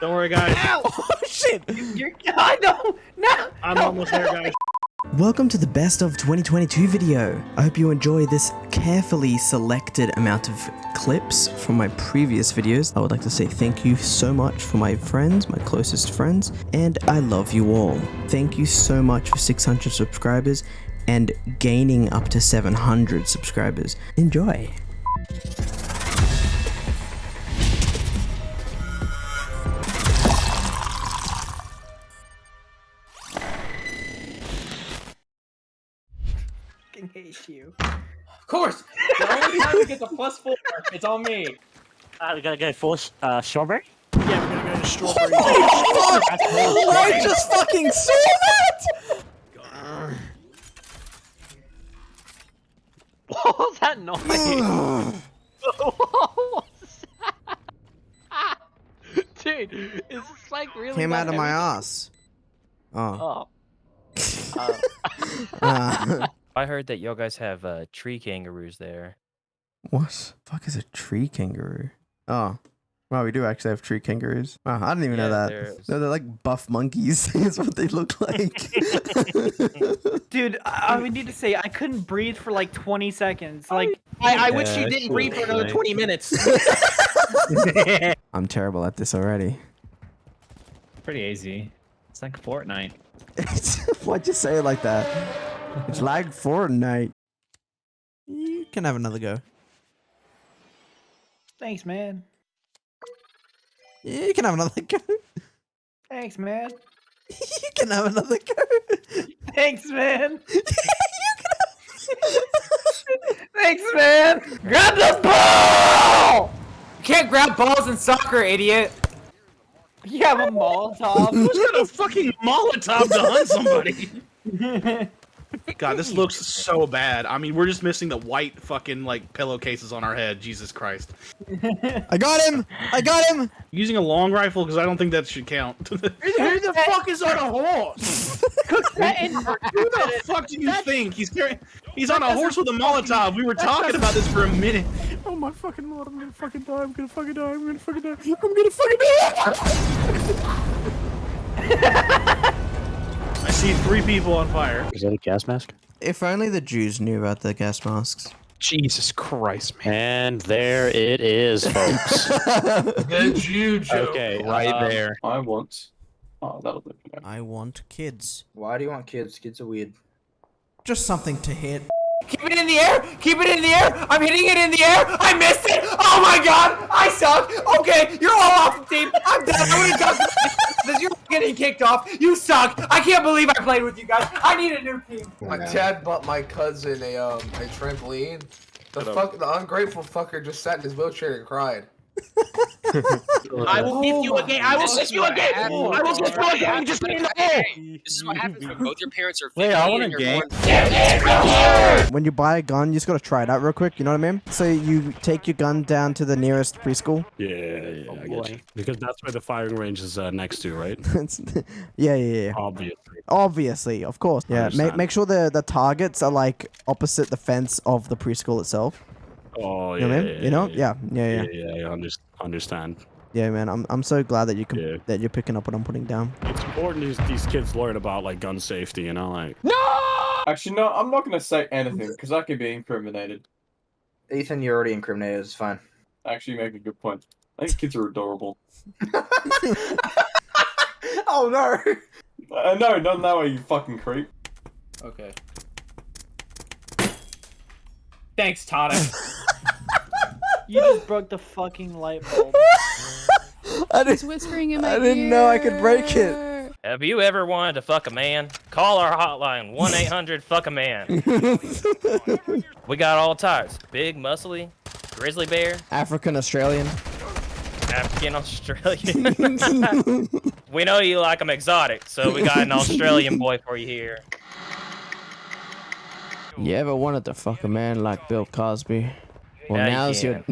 Don't worry, guys. Oh shit! You're, I know. No. I'm almost there, guys. Welcome to the best of 2022 video. I hope you enjoy this carefully selected amount of clips from my previous videos. I would like to say thank you so much for my friends, my closest friends, and I love you all. Thank you so much for 600 subscribers and gaining up to 700 subscribers. Enjoy. Fucking hate you. Of course! The only time we get the plus four, it's on me. Uh, we gotta go full uh, strawberry. Yeah, we're gonna go to strawberry. oh I just fucking saw that! What was that noise? what was that? Dude, is this like really Came out of my ass. Oh. Oh. Uh, Uh, I heard that y'all guys have uh, tree kangaroos there. what? Fuck is a tree kangaroo? Oh. Wow, we do actually have tree kangaroos. Wow, I didn't even know that. they're- No, they're like buff monkeys. is what they look like. Dude, I, I would need to say I couldn't breathe for like 20 seconds. Like, I, I wish Yeah, you didn't breathe for another nice. 20 minutes. I'm terrible at this already. Pretty easy. It's like Fortnite. Why'd you say it like that? It's like Fortnite. You can have another go. thanks, man. You can have another go. Thanks, man. You can have another go. Thanks, man. Thanks, man. Grab the ball! You can't grab balls in soccer, idiot! You have a Molotov. Who's got a fucking Molotov to hunt somebody? God, this looks so bad. I mean, we're just missing the white fucking like pillowcases on our head. Jesus Christ. I got him. I got him. Using a long rifle because I don't think that should count. Who the fuck is on a horse? Who the fuck do you think he's carrying? He's on a horse with a Molotov. We were talking about this for a minute. Oh my fucking lord! I'm gonna fucking die. I'm gonna fucking die. I'm gonna fucking die. I'm gonna fucking die. I see three people on fire. Is that a gas mask? If only the Jews knew about the gas masks. Jesus Christ, man. And there it is, folks. The Jew joke. okay, Right um, there. I want. Oh, that'll do. for. I want kids. Why do you want kids? Kids are weird. Just something to hit. Keep it in the air! Keep it in the air! I'm hitting it in the air! I missed it! Oh my god! I suck! Okay, you're all off the team! I'm done! I would've done this. You're getting kicked off! You suck! I can't believe I played with you guys! I need a new team! My dad bought my cousin a um a trampoline. The fuck the ungrateful fucker just sat in his wheelchair and cried. I will give you a game. I will This give you a game. I will give you a game. Just get in the hole. This is what happens when both your parents are 50 Wait, I want a game. When you buy a gun, you just gotta try it out real quick. You know what I mean? So you take your gun down to the nearest preschool. Yeah, yeah, yeah, Oh, I get you. Because that's where the firing range is uh, next to, right? Yeah, yeah, yeah. Obviously. Obviously, of course. Yeah, make, make sure the the targets are like opposite the fence of the preschool itself. Oh, yeah. You know what I mean? yeah, You know? yeah, Yeah, yeah, yeah. yeah, yeah, I under- understand. Yeah, man. I'm I'm so glad that you can Yeah. that you're picking up what I'm putting down. It's important these, these kids learn about like gun safety, you know, like No. Actually, no, I'm not gonna say anything because I could be incriminated. Ethan, you're already incriminated. It's fine. Actually, you make a good point. I think kids are adorable. oh no! Uh, no, not that way, you fucking creep. Okay. Thanks, Tana. You just broke the fucking light bulb. I He's didn't whispering in my I didn't know I could break it. Have you ever wanted to fuck a man? Call our hotline, 1 800 fuck a man. We got all types big, muscly, grizzly bear, African Australian. African Australian. we know you like them exotic, so we got an Australian boy for you here. You ever wanted to fuck a man like Bill Cosby? Well, Now you your.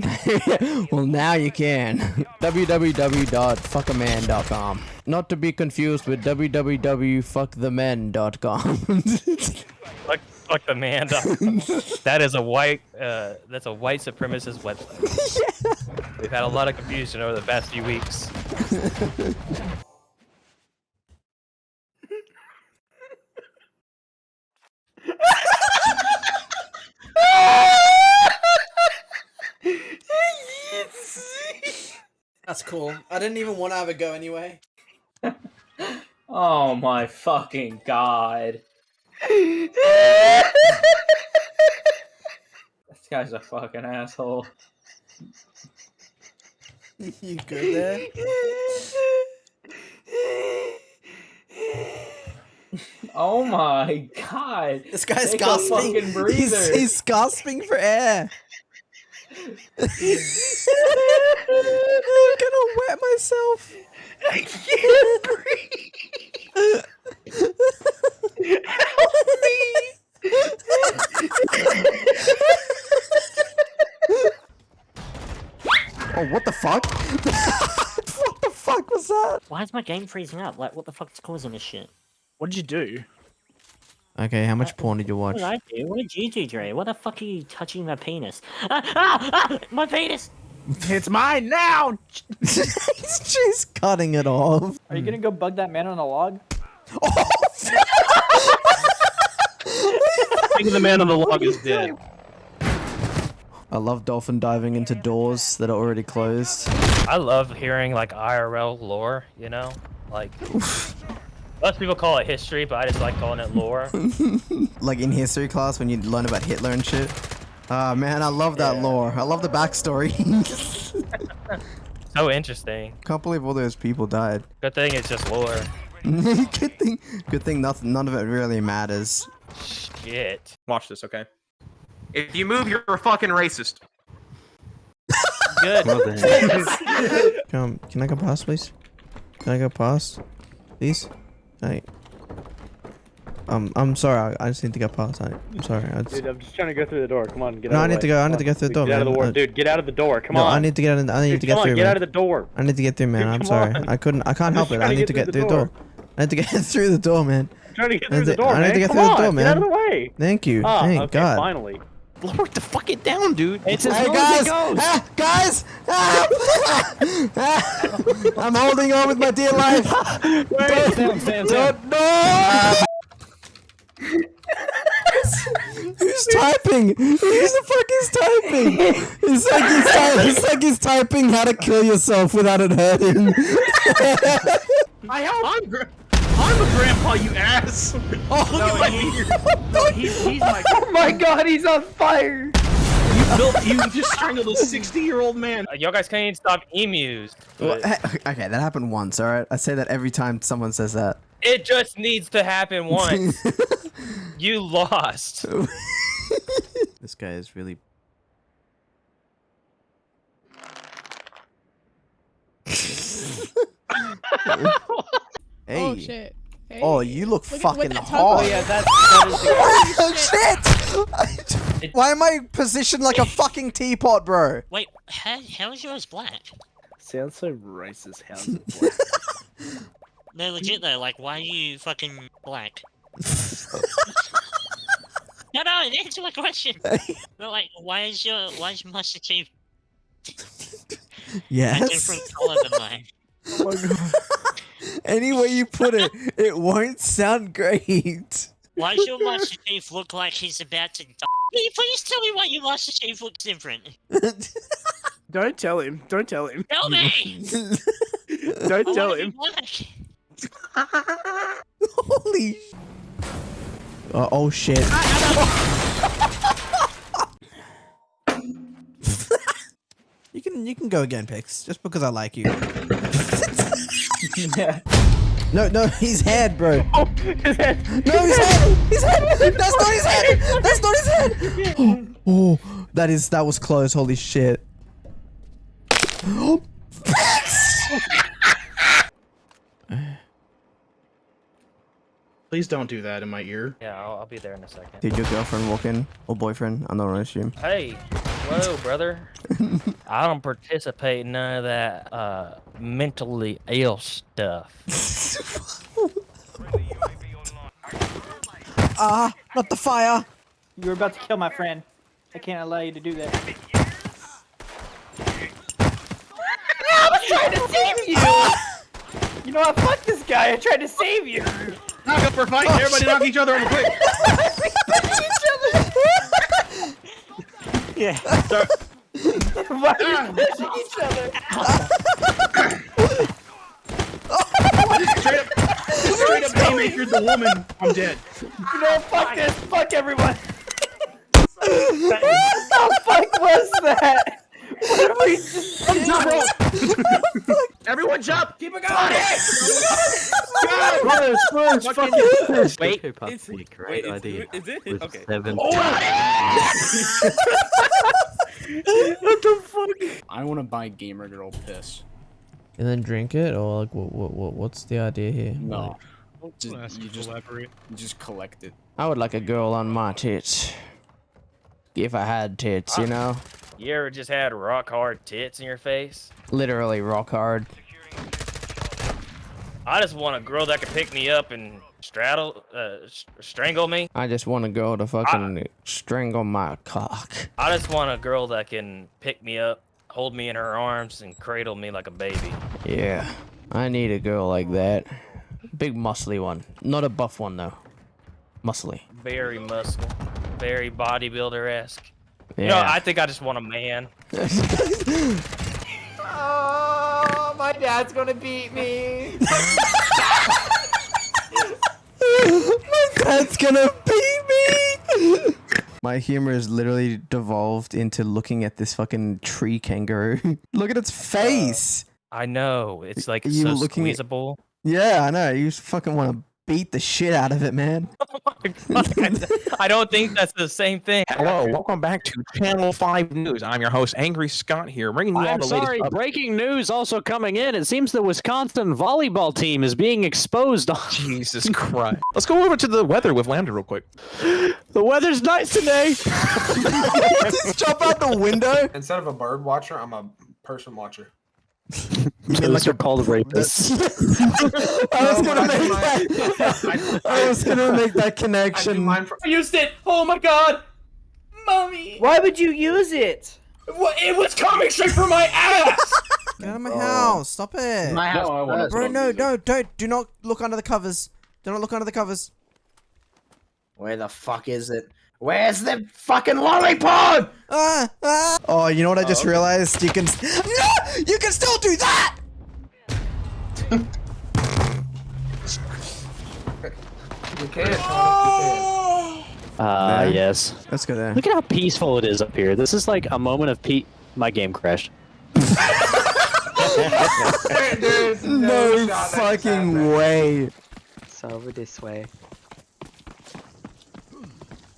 well, now you can. www.fuckaman.com. Not to be confused with www.fuckthemen.com. Fuck, fuck the man. that is a white. Uh, that's a white supremacist website. yeah. We've had a lot of confusion over the past few weeks. That's cool. I didn't even want to have a go anyway. Oh my fucking god. this guy's a fucking asshole. you good there? Oh my god. This guy's Take gasping. He's, he's gasping for air. I'm gonna wet myself. I can't breathe. Help me. Oh, what the fuck? what the fuck was that? Why is my game freezing up? Like, what the fuck is causing this shit? What did you do? Okay, how much porn did you watch? What watch? did I do? What did you do, Dre? What the fuck are you touching my penis? Ah, ah, ah, my penis! It's mine now. He's just cutting it off. Are you gonna go bug that man on a log? Thinking the man on the log is dead. I love dolphin diving into doors that are already closed. I love hearing like IRL lore, you know? Like most people call it history, but I just like calling it lore. like in history class when you learn about Hitler and shit. Ah man, I love that lore. I love the backstory. so interesting. Can't believe all those people died. Good thing it's just lore. good thing. Good thing. Nothing. None of it really matters. Shit. Watch this, okay? If you move, you're a fucking racist. Good. Come. Can I go past, please? Can I go past, please? I. Um. I'm sorry. I, I just need to go past. I, I'm sorry. I just, Dude, I'm just trying to go through the door. Come on, get No, out I of the need to go- I need to go through the door, Get out of the door. Dude, get out of the door. Come no, on. I need to get in. I need Dude, to get come on, through. get man. out of the door. I need to get through, man. Dude, I'm sorry. on. I couldn't. I can't I'm help it. I to need to get get through through the the door. I need to get through the door, man. trying to get through the door, I need man. to get Come through the on, door, Get out of the way. Thank you. Ah, Thank okay, God. finally. Lower the fuck it down, dude. It's Hey guys! Ah, guys! Ah! Ah! I'm holding on with my dear life. Wait, Sam, Sam, Sam. Don't, no! Who's typing? Who the fuck is typing? It's like he's, ty- it's like he's typing how to kill yourself without it hurting. I help. I'm, gra- I'm a grandpa, you ass. Oh, look at my beard. No, he's, he's my. Oh my god, he's on fire. You built. You just strangled a 60-year-old man. Uh, y'all guys can't even stop emus. Well, hey, okay, that happened once, alright? I say that every time someone says that. It just needs to happen once. you lost. this guy is really. Hey. Oh shit. Hey. Oh, you look, Look fucking that hot. Oh yeah, that's that is oh, the Oh, shit! Why am I positioned like a fucking teapot, bro? Wait, how, how is yours black? Sounds so racist. How's it black? No, legit though, like, why are you fucking black? no, no, answer my question. no, like, why is your, why is Master Chief a different color than mine? Oh Any way you put it, it won't sound great. Why does your Master Chief look like he's about to die? Can you please tell me why your Master Chief looks different? Don't tell him. Don't tell him. Tell me! Don't I tell him. Holy. Uh, oh shit. you can you can go again, Pix, just because I like you. No, no, his head, bro. Oh, his head. No, his head. His head. That's not his head. That's not his head. Oh, oh, that is that was close. Holy shit. Please don't do that in my ear. Yeah, I'll, I'll be there in a second. Did your girlfriend walk in or boyfriend? I don't want to assume. Hey, hello, brother. I don't participate in none of that uh, mentally ill stuff. Ah, not the fire. You were about to kill my friend. I can't allow you to do that. I was trying to save you! You know what? Fuck this guy. I tried to save you. Knock up for fight. Everybody knock each other over quick. Yeah. Why are we pushing each other? Straight up, straight up haymaker the woman. I'm dead. You know, fuck this. Fuck everyone. what the fuck was that? What are Jump, Everyone jump. Keep it going. Push, push, Fucking- fucking push. Wait, It's- a great wait, is- idea. Is it? With Okay. seven. Oh, what the fuck? I want to buy gamer girl piss. And then drink it, or like, what, what, what what's the idea here? No. Like, Just, you just you just collect it. I would like a girl on my tits. If I had tits, you know, You ever just had rock hard tits in your face? literally rock hard. I just want a girl that can pick me up and straddle, uh, strangle me. I just want a girl to fucking strangle my cock. I just want a girl that can pick me up, hold me in her arms, and cradle me like a baby. Yeah, I need a girl like that. Big muscly one, not a buff one though. Muscly. Very muscle, very bodybuilder esque. You know, I think I just want a man. Oh, my dad's gonna beat me. That's gonna beat me. My humor is literally devolved into looking at this fucking tree kangaroo. Look at its face. I know it's like You so looking at- yeah, I know. You just fucking want to beat the shit out of it, man. Oh I don't think that's the same thing. Hello, welcome back to Channel 5 News. I'm your host, Angry Scott here, bringing you all I'm the sorry, latest breaking news also coming in. It seems the Wisconsin volleyball team is being exposed on. Jesus Christ. Let's go over to the weather with Lambda real quick. The weather's nice today. just jump out the window. Instead of a bird watcher, I'm a person watcher. You Those like are called rapists. I was gonna make that. I was gonna make that connection. mine for I used it. Oh my god, mommy. Why would you use it? What? It was coming straight from my ass. Get out of my house! Stop it! My house. I wanna. Bro, no, no, don't, do not look under the covers. Do not look under the covers. Where the fuck is it? Where's the fucking lollipop? Ah, ah. Oh, you know what I just realized? You can. No! You can still do that! You can't. Thomas, you Ah, There. yes. Let's go there. Look at how peaceful it is up here. This is like a moment of peace. My game crashed. can't. There's No shot that just fucking way. So over this way.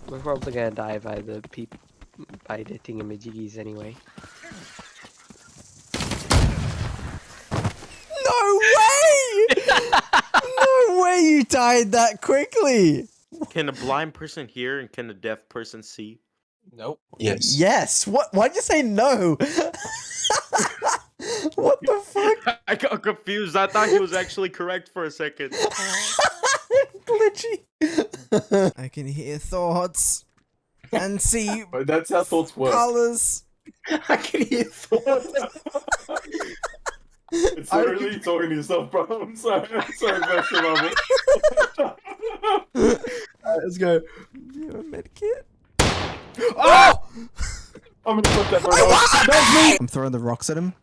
We're probably gonna die by the peep by the thingamajiggies anyway. No way! no way you died that quickly. Can a blind person hear and can a deaf person see? Nope. Yes. Yes. What? Why'd you say no? what the fuck? I got confused. I thought he was actually correct for a second. Glitchy. I can hear thoughts and see But oh, that's how thoughts work. colors. I can hear thoughts. It's literally talking to yourself, bro. I'm sorry. I'm sorry, Master Marvel. Alright, let's go. You have a medkit? Oh! Ah! Ah! I'm gonna put that bird off. That's me! I'm throwing the rocks at him.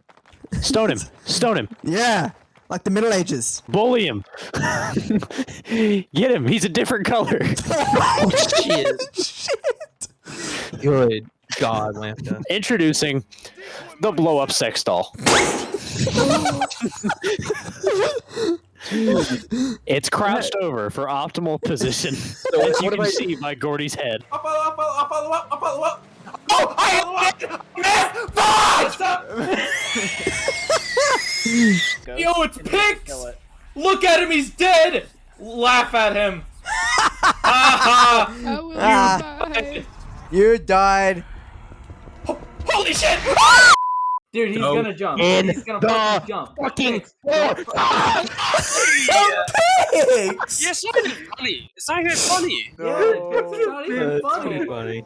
Stone him. Stone him. Yeah, like the Middle Ages. Bully him. Get him. He's a different color. Oh shit! Shit. Good God, Lambda. Introducing the blow up sex doll. it's crouched over for optimal position. As you can I- see by Gordy's head. I'll follow up, I'll follow up, I'll follow up. Oh, I hit Miss! Fuck! Yo, it's picked! Look at him, he's dead! Laugh at him. Ah, Ah, you died. Holy shit! Dude, he's No. gonna jump. In he's gonna the fucking jump. fucking Fix. Pigs! Yeah, it's not even funny. It's not even funny. Yeah, it's not even funny. funny.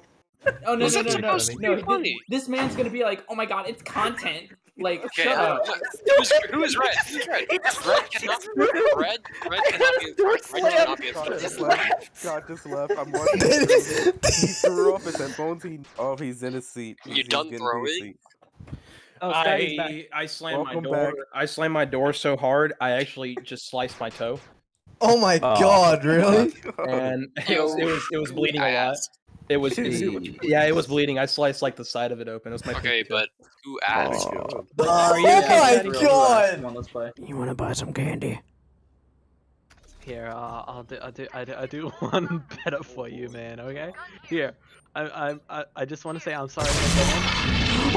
Oh no It's no not no no supposed to no! be This, funny. this man's gonna be like, oh my god, it's content. Like, Okay, shut uh, up. look, who's, who's red? Who's red? Red cannot, red, red cannot be, red cannot be a Scott just threat. left. Scott just left. I'm watching. he threw off his headphones. He, oh, he's in his seat. You He's- he's done getting to his throwing? seat. Oh, Scotty's back. I I slammed Welcome my door. back. I slammed my door so hard I actually just sliced my toe, Oh my Oh. god, really? and it was it was, it was bleeding a lot. Ass. It was it- yeah, it was bleeding. I sliced like the side of it open. It was my Okay, pinky toe. but who asked? Oh, Are you oh okay, my Scotty? god! On, let's play. You wanna buy some candy? Here, uh, I'll do, I'll do, I do, I do one better for you, man. Okay. Here, I, I, I, I just want to say I'm sorry.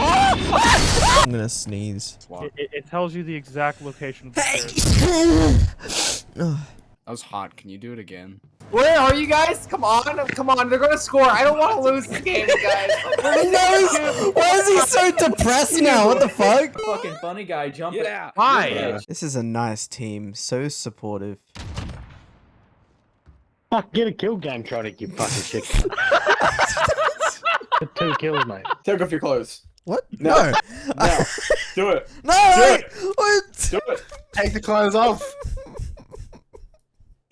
I'm gonna sneeze. It, it, it tells you the exact location of the stairs. Ugh. That was hot. Can you do it again? Where are you guys? Come on, come on. They're gonna score. I don't want to lose this game, guys. I he's- Why is he so depressed now? What the fuck? Fucking funny guy jumping. Yeah. Why? This is a nice team, so supportive. Fuck, get a kill game, Tronic, you fucking shit. Two kills, mate. Take off your clothes. What? No. No. No. Do it. No! Do it. What? Do it. Take the clothes off.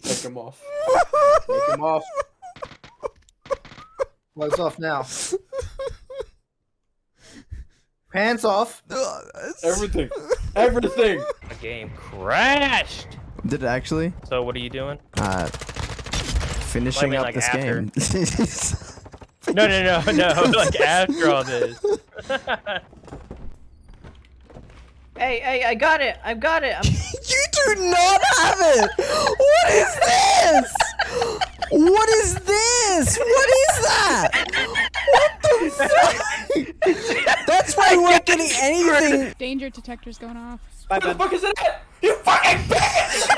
Take them off. Take them off. Clothes off now. Pants off. Everything. Everything. The game crashed. Did it actually? So what are you doing? Uh, finishing mean, up like, this after. game. No, no, no, no. Like after all this. Hey, hey, I got it. I've got it. I'm... you do not have it. What is this? What is this? What is that? What the fuck? That's why we weren't getting anything. Danger detector's going off. What the fuck is that? You fucking bitch!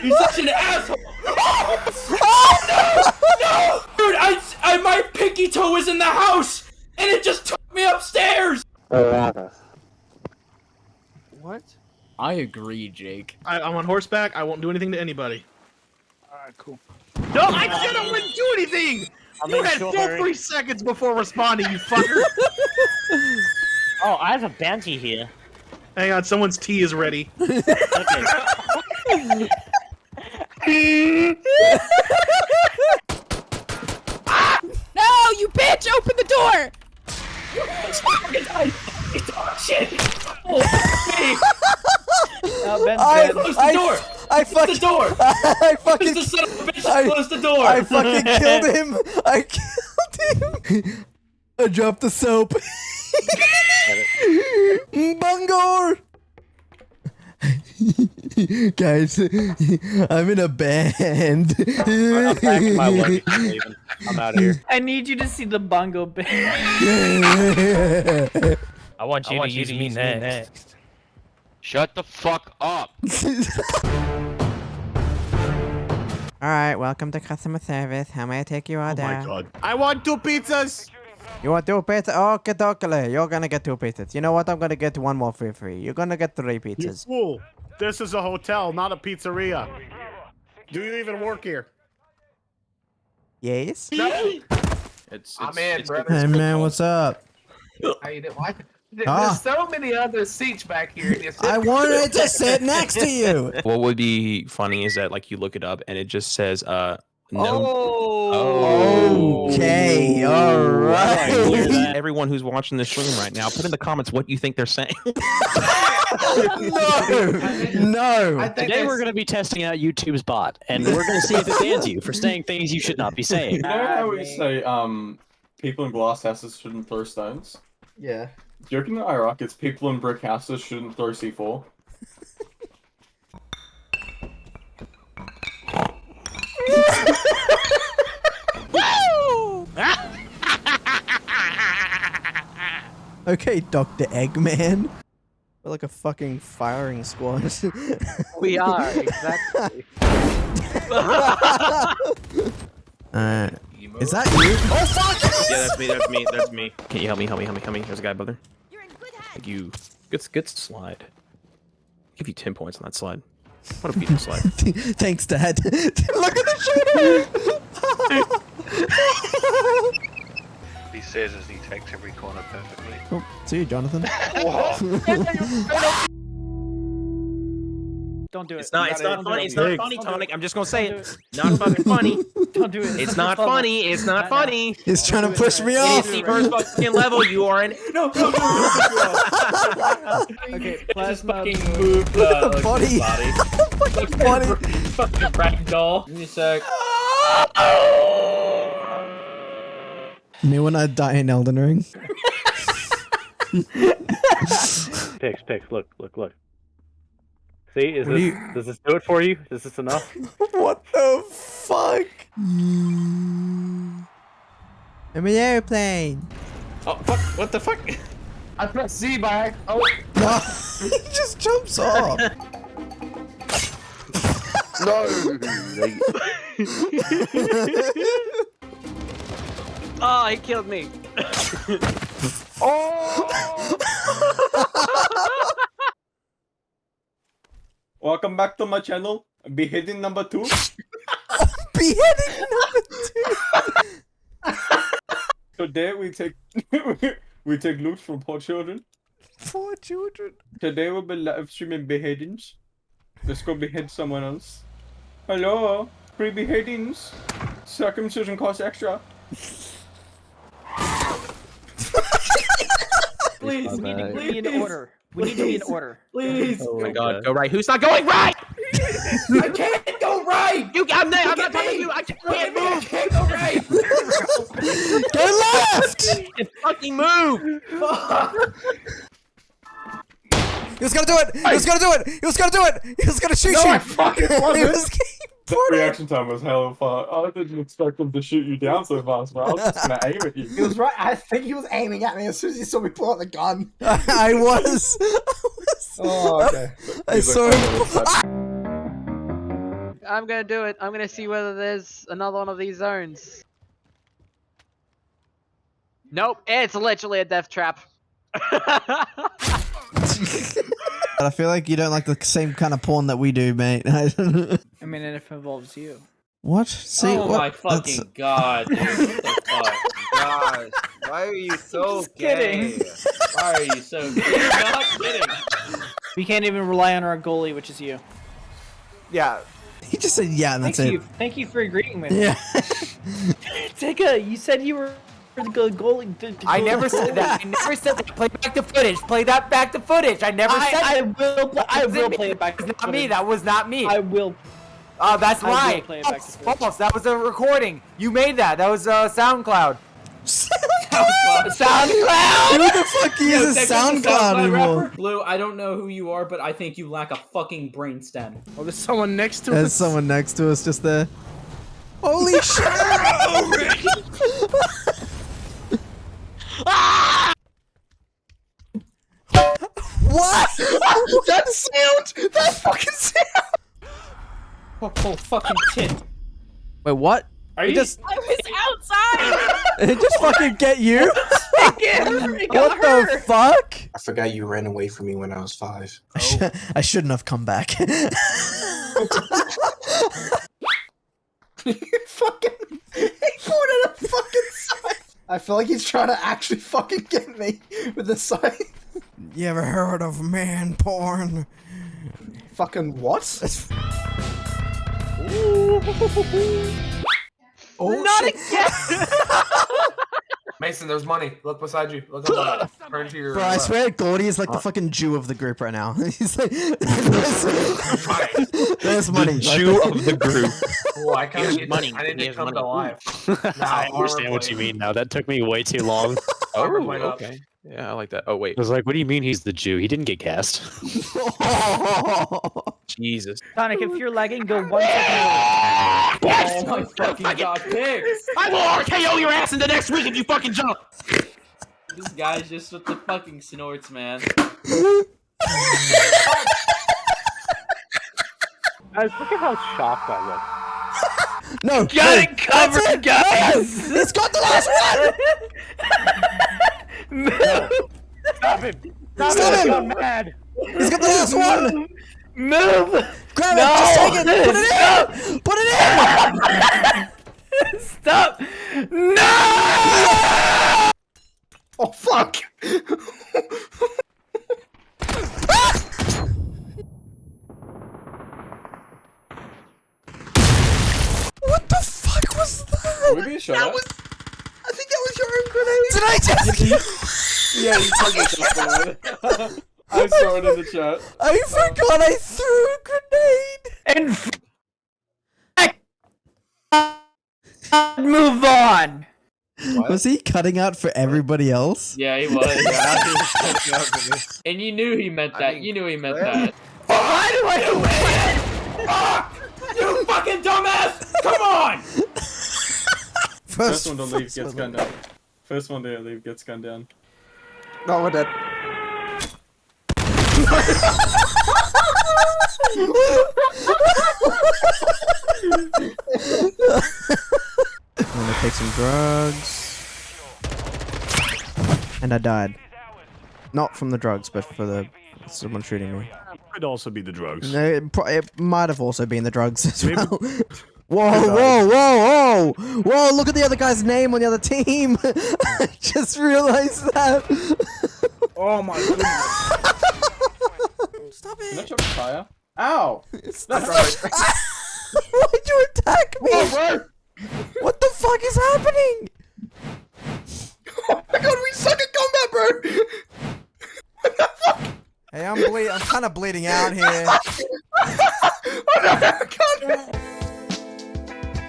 You're such an asshole! Oh, no! No! Dude, I, I, my pinky toe was in the house, and it just took me upstairs! What? I agree, Jake. I, I'm on horseback. I won't do anything to anybody. Alright, cool. No, I said I wouldn't do anything. I'll you had sure full Harry- three seconds before responding, you fucker. Oh, I have a bounty here. Hang on, someone's tea is ready. No, you bitch! Open the door! Ben's I, dead. Close the I, door! I Close fucking, the door! I fucking, the son of a bitch! I, Close the door! I fucking killed him. I killed him. I dropped the soap. Bungor. Guys, I'm in a band. I'm packing my luggage and leaving. I'm out of here. I need you to see the bongo band. I want you I want to you use to me use me next. Shut the fuck up. All right, welcome to customer service. How may I take your order? Oh my god. I want two pizzas. You want two pizzas? Okay, dokele. You're gonna get two pizzas. You know what? I'm gonna get one more for free. You're gonna get three You pizzas. fool. This is a hotel, not a pizzeria. Do you even work here? Yes. It's, I'm in, it's brother. Hey man, what's up? How you doing? Why? There's Ah. so many other seats back here. and you sit- I wanted to sit next to you. What would be funny is that like you look it up and it just says uh no. Oh. Okay, all right. Everyone who's watching this stream right now, put in the comments what you think they're saying. no, no. Today we're going to be testing out YouTube's bot, and we're going to see if it bans you for saying things you should not be saying. You know how we say, um, people in glass houses shouldn't throw stones? Yeah. Do you reckon in Iraq it's people in brick houses shouldn't throw C4? Okay, Dr. Eggman. We're like a fucking firing squad. We are exactly. uh, is that you? Oh fuck! yeah, that's me. That's me. That's me. Can you help me? Help me. Help me. Help me. There's a guy, brother. Thank you. Good, good slide. give you ten points on that slide. What a beautiful slide. Thanks, Dad. Look at the shooter! he says as he takes every corner perfectly. Oh, see you, Jonathan. Don't do it. It's not. You not funny. It's not funny, Tonic. I'm just gonna say it. Not fucking funny. Don't do it. It's not funny. It's not funny. He's trying to push me off. It's the first fucking level. You are in. No, no, no. Okay, Just plasma. fucking move the, the body. fucking body. fucking ragdoll. Give me a sec. Me when I die in Elden Ring. Pix, Pix, look, look, look. See, is What this you- does this do it for you? Is this enough? what the fuck? I'm an airplane. Oh fuck! What the fuck? I pressed Z by Oh. He just jumps off. No. Oh, he killed me. Oh! Welcome back to my channel. Beheading number two. Beheading number two. Today we take we take loot from poor children. Poor children. Today we'll be live streaming beheadings. Let's go behead someone else. Hello, free beheadings. Circumcision costs extra. Please, we need to be in order. We need to be in order. Please. Oh my oh god. Go right. Who's not going right? I can't go right. You. I'm there. I'm not at talking to you. I can't Look at me, I move. can't go right. Go left. Just fucking move. He was gonna do it. He was gonna do it. He was gonna do it. He was gonna shoot No, you. I fucking He wasn't. Was- That reaction time was hella fun. Oh, I didn't expect them to shoot you down so fast, man. I was just gonna aim at you. He was right. I think he was aiming at me as soon as he saw me pull out the gun. I was. Oh, okay. I He's saw him. "Oh, I'm gonna do it. I'm gonna see whether there's another one of these zones. Nope, it's literally a death trap. I feel like you don't like the same kind of porn that we do, mate. I mean, and if it involves you. what? See, oh what? my That's- fucking god, dude. What the? Gosh, why are you so Just kidding. gay? Why are you so good? You're not kidding. We can't even rely on our goalie, which is you. Yeah. He just said yeah, and that's Thank it. you. Thank you for agreeing with Yeah. me. Tika, you said you were the goalie. the- the I never said that. I never said that. Play back the footage. Play that back the footage. I never I- said I that. will pl- I will wasn't play it back That to was not me. That was not me. I will. Oh, that's I will right. play back to False, footage. false. That was a recording. You made that. That was uh, SoundCloud. SoundCloud. SoundCloud. Who the fuck is a SoundCloud anymore? Blue, I don't know who you are, but I think you lack a fucking brainstem. Oh, there's someone next to There's us. There's someone next to us just there. Holy shit! sound! That fucking sound! Oh, oh fucking tit. Wait, what? Are It you just I was outside. it just fucking get you? It got what the her. fuck? I forgot you ran away from me when I was five. I, oh. sh- I shouldn't have come back. fucking. He pulled it a fucking scythe. I feel like he's trying to actually fucking get me with the scythe. You ever heard of man porn? Fucking what? Oh, Not shit. again. Mason, there's money. Look beside you. Look up. Turn to your Bro, I swear Gordy is like the uh, fucking Jew of the group right now. He's like, there's, there's money. The Jew of the group. Cool, oh, I kind of Here's need money. I need to Here's come money. to life. I understand what you mean now. That took me way too long. Oh, okay. Yeah, I like that. Oh wait. I was like, what do you mean he's the Jew? He didn't get cast. Jesus. Sonic, if you're lagging, go one second. Oh my fucking god, pigs! I will RKO your ass in the next week if you fucking jump. This guy's just with the fucking snorts, man. Guys, look at how shocked I look. No, Got no, it covered, it. guys. No, it's got the last one. Stop him! Stop I'm him. mad. He's got the last one. Move. Grab No. it. Just take it. Put it in. Put it in. Stop. No. Oh fuck! What the fuck was that? Would be a shot. That was. I think that was your own grenade. Did I just? Yeah, you took it off I saw it in the chat. I forgot I threw a grenade. And move on. Was he cutting out for everybody else? Yeah, he was. Yeah, he was catching up. And you knew he meant that. you knew he meant that. Why do I Fuck! You fucking dumbass! Come on! First one to leave gets gunned down. First one to leave gets gunned down. No, we're dead. I'm gonna take some drugs. And I died. Not from the drugs, but for the someone shooting me. Could also be the drugs. No, it, it might have also been the drugs as Maybe- well. Whoa, whoa, whoa, whoa! Whoa, look at the other guy's name on the other team! I just realized that! Oh my goodness. Stop it! Can I chuck fire? Ow! That's right. Why'd you attack me? What the fuck is happening? Oh my god, we suck at combat, bro! what the fuck? Hey, I'm ble- I'm kind of bleeding out here.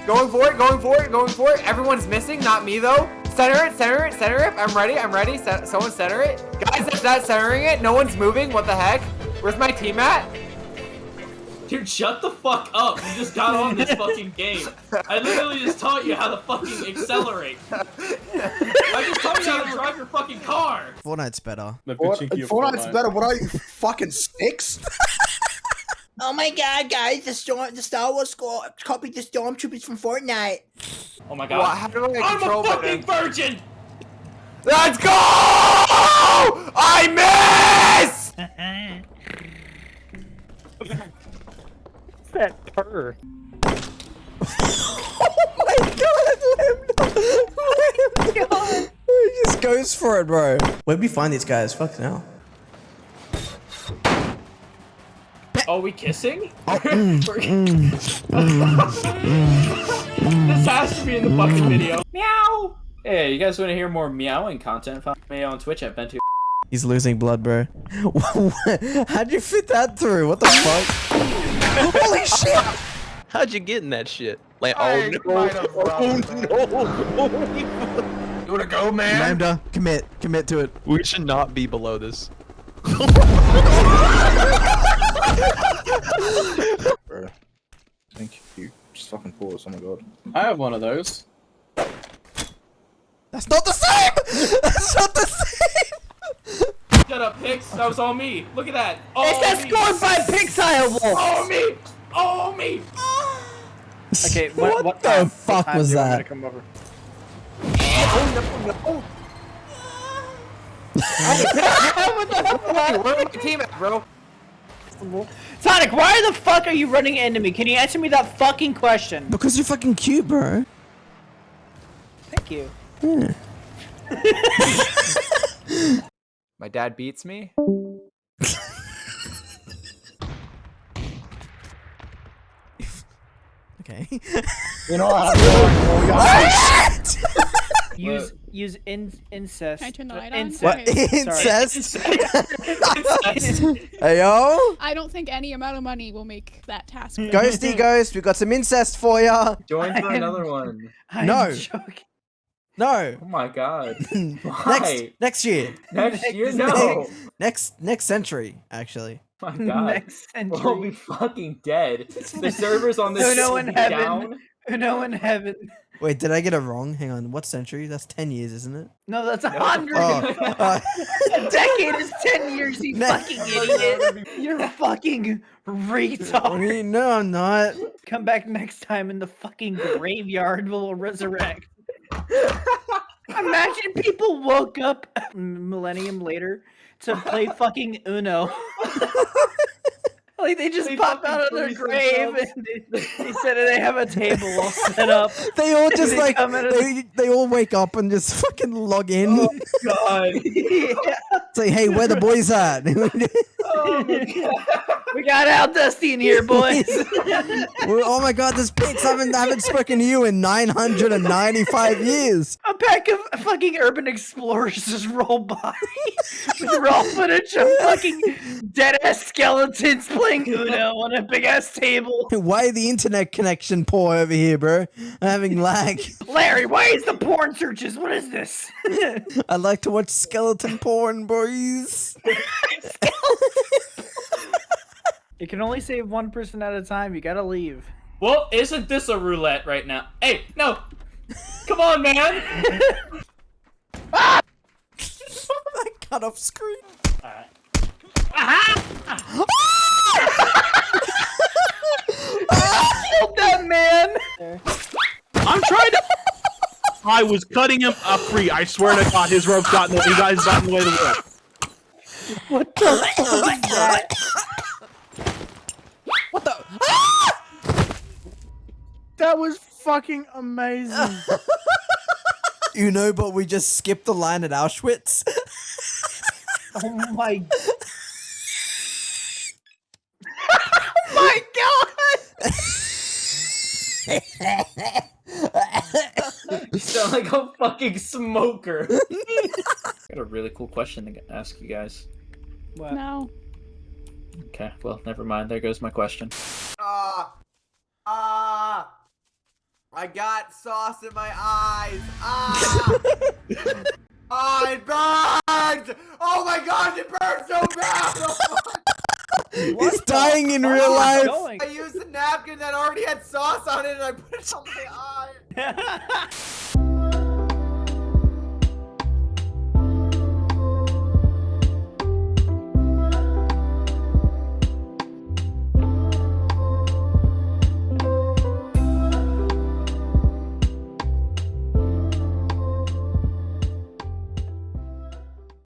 Going for it, going for it, going for it. Everyone's missing, not me though. Center it, center it, center it. I'm ready, I'm ready. Se- someone center it. Guys, that's not centering it. No one's moving. What the heck? Where's my team at? Dude, shut the fuck up. You just got on this fucking game. I literally just taught you how to fucking accelerate. I just taught you how to drive your fucking car. Fortnite's better. Fort- Fortnite's better. What are you, fucking six? Oh my god, guys, the storm the Star Wars score copied the stormtroopers from Fortnite. Oh my god. Well, how do I I'm control a fucking button? virgin! Let's go! I miss! What's that purr? Oh my god, Limbo! Oh my god! He just goes for it, bro. Where'd we find these guys? Fuck now. Oh, we kissing? Oh, mm, mm, mm, mm, this has to be in the fucking video. Meow! Hey, you guys want to hear more meowing content? Follow me on Twitch at Bento. He's losing blood, bro. How'd you fit that through? What the fuck? Holy shit! How'd you get in that shit? Like, I oh no! Oh no! You wanna go, man? Lambda, commit, commit to it. We should not be below this. Bro. Thank you. Just fucking pause. Oh my god. I have one of those. That's not the same! That's not the same! Shut up, Pix. That was all me. Look at that. All It's that scored by Pixile Wolf. All me. All me. Okay, What what, what the time, fuck what time was do you want me that? to come over? Where's my team at, bro? Sonic, why the fuck are you running into me? Can you answer me that fucking question? Because you're fucking cute, bro. Thank you. Yeah. My dad beats me. Okay. You know what? Use use in, incest. Can I turn the light on? incest. What? Okay. Incest? hey yo! I don't think any amount of money will make that task. Hmm. Ghosty Ghost, we've got some incest for ya! Join for I'm- another one. I'm No. joking. No! Oh my god. next Why? next year. Next year? No. Next next century, actually. my god. Next century. We'll be fucking dead. The servers on this Uno will in be heaven. down. Uno in heaven. Wait, did I get it wrong? Hang on, what century? That's 10 years, isn't it? No, that's a hundred. Oh, uh, a decade is ten years, you Ne- fucking idiot. You're fucking retard. no, I'm not. Come back next time and the fucking graveyard We'll resurrect. Imagine people woke up a millennium later to play fucking Uno. Like they just They pop out of their grave themselves. and they, they said they have a table all set up. They all just They like come in they, they all wake up and just fucking log in. Oh, God. Say, hey, where the boys at? Oh. We got Al Dusty in here, boys. Oh my god, this Pix, I haven't, I haven't spoken to you in 995 years. A pack of fucking urban explorers just roll by with raw footage of fucking dead ass skeletons playing Uno on a big ass table. Why the internet connection poor over here, bro? I'm having lag. Larry, why is the porn searches? What is this? I like to watch skeleton porn, boys. it can only save one person at a time. You gotta leave. Well, isn't this a roulette right now? Hey, no! Come on, man! ah! I cut off screen. Alright. Killed that man. I'm trying to. I was cutting him up free. I swear to God, his rope got in the. You guys got in the way of the rope. What the fuck is that? What the? That was fucking amazing. You know, but we just skipped the line at Auschwitz. Oh my. oh my god! You sound like a fucking smoker. I Got a really cool question to ask you guys. What? No. Okay, well, never mind. There goes my question. Ah, ah, I got sauce in my eyes. Ah, ah, it burns. Oh my gosh, it burns so bad. He's dying in real life. I used a napkin that already had sauce on it and I put it on my eye.